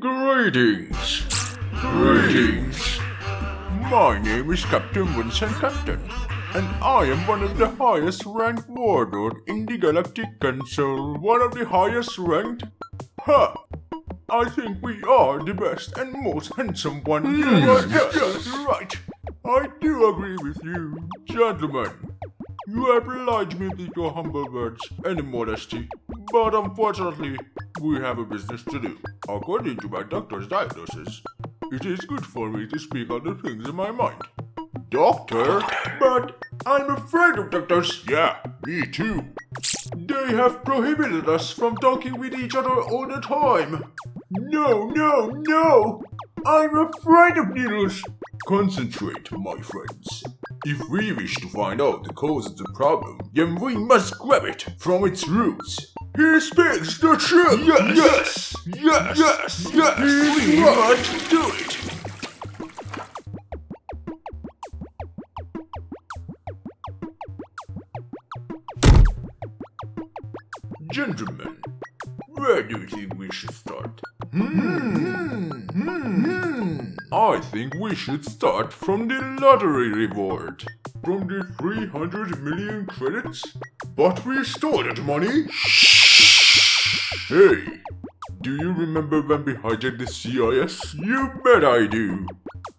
Greetings. Greetings. My name is Captain Vincent Captain, and I am one of the highest ranked warlord in the Galactic Council. One of the highest ranked? Ha! I think we are the best and most handsome one. Hmm. Right, yes, yes, right. I do agree with you, gentlemen. You have obliged me with your humble words and modesty, but unfortunately, we have a business to do. According to my doctor's diagnosis, it is good for me to speak on the things in my mind. Doctor? But I'm afraid of doctors. Yeah, me too. They have prohibited us from talking with each other all the time. No, no, no! I'm afraid of needles. Concentrate, my friends. If we wish to find out the cause of the problem, then we must grab it from its roots. He speaks the truth! Yes! Yes! Yes! Yes! yes. We must do it! Gentlemen, where do you think we should start? Hmm. I think we should start from the lottery reward. From the 300 million credits? But we stole that money? Hey, do you remember when we hijacked the CIS? You bet I do.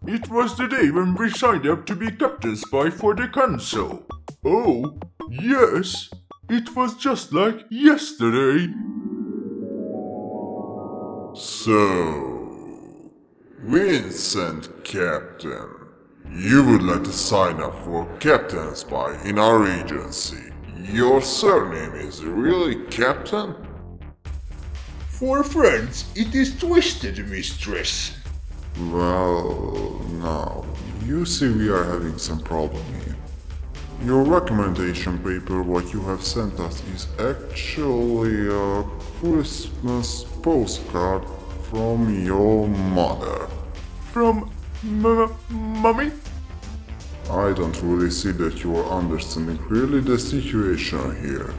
It was the day when we signed up to be captain spy for the council. Oh, yes. It was just like yesterday. So, Vincent Captain, you would like to sign up for Captain Spy in our agency. Your surname is really Captain? For friends, it is twisted, mistress. Well, now, you see we are having some problem here. Your recommendation paper, what you have sent us, is actually a Christmas postcard from your mother. From m- mummy? I don't really see that you are understanding clearly the situation here.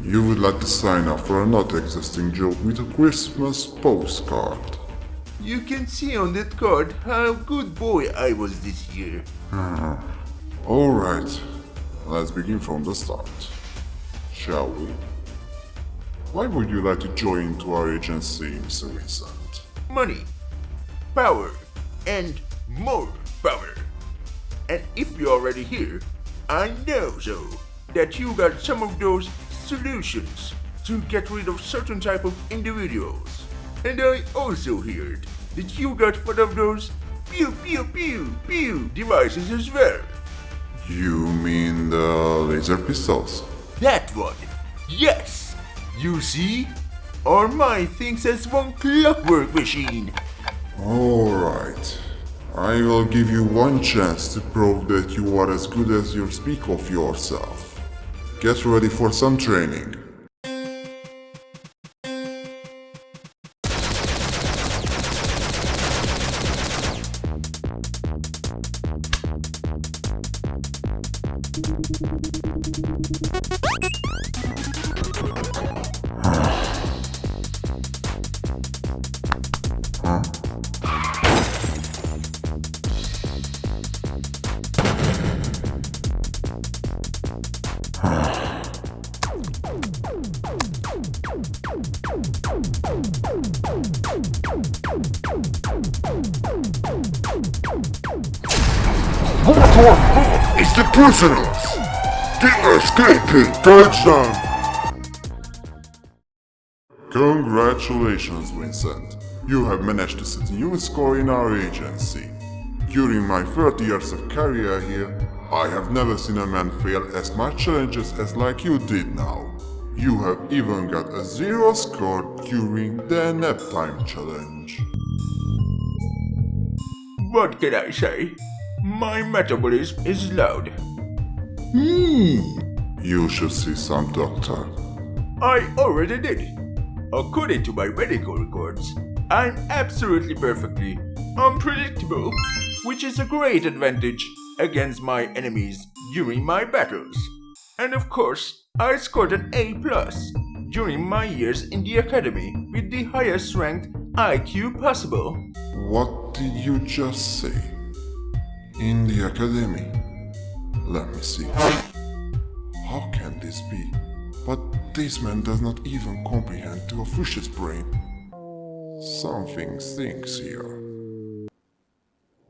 You would like to sign up for a not existing job with a Christmas postcard. You can see on that card how good boy I was this year. Ah, Alright, let's begin from the start. Shall we? Why would you like to join into our agency, Mr. Vincent? Money, power, and more power. And if you're already here, I know so that you got some of those solutions to get rid of certain type of individuals. And I also heard that you got one of those pew pew pew pew devices as well. You mean the laser pistols? That one. Yes. You see? Our mind thinks as one clockwork machine. Alright. I will give you one chance to prove that you are as good as you speak of yourself. Get ready for some training. What is the prisoners! The escaping! Catch them! Congratulations, Vincent. You have managed to set a new score in our agency. During my 30 years of career here, I have never seen a man fail as much challenges as like you did now. You have even got a zero score during the nap time challenge. What can I say? My metabolism is loud. Hmm. You should see some doctor. I already did. According to my medical records, I'm absolutely perfectly unpredictable, which is a great advantage against my enemies during my battles. And of course, I scored an A during my years in the academy with the highest ranked IQ possible. What did you just say? In the academy? Let me see. How can this be? But this man does not even comprehend to a fish's brain. Something stinks here.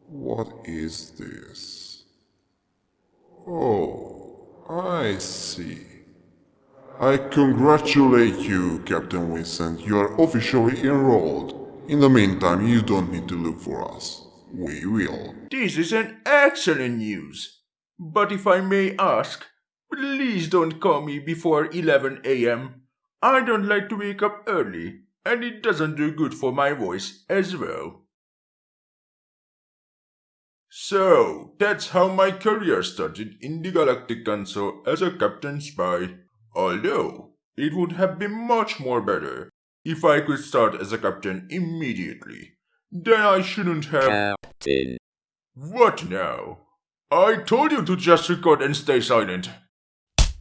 What is this? Oh, I see. I congratulate you, Captain Vincent. You are officially enrolled. In the meantime, you don't need to look for us. We will. This is an excellent news. But if I may ask, please don't call me before 11 a.m. I don't like to wake up early, and it doesn't do good for my voice as well. So, that's how my career started in the Galactic Council as a Captain Spy. Although, it would have been much more better if I could start as a captain immediately. Then I shouldn't have. Captain. What now? I told you to just record and stay silent.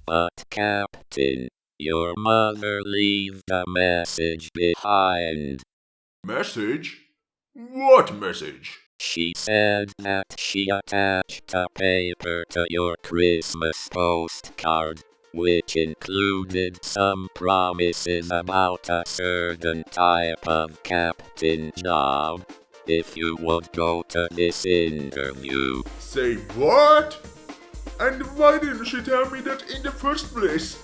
But Captain, your mother left a message behind. Message? What message? She said that she attached a paper to your Christmas postcard, which included some promises about a certain type of captain job. If you would go to this interview, Say what? And why didn't she tell me that in the first place?